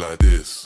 like this.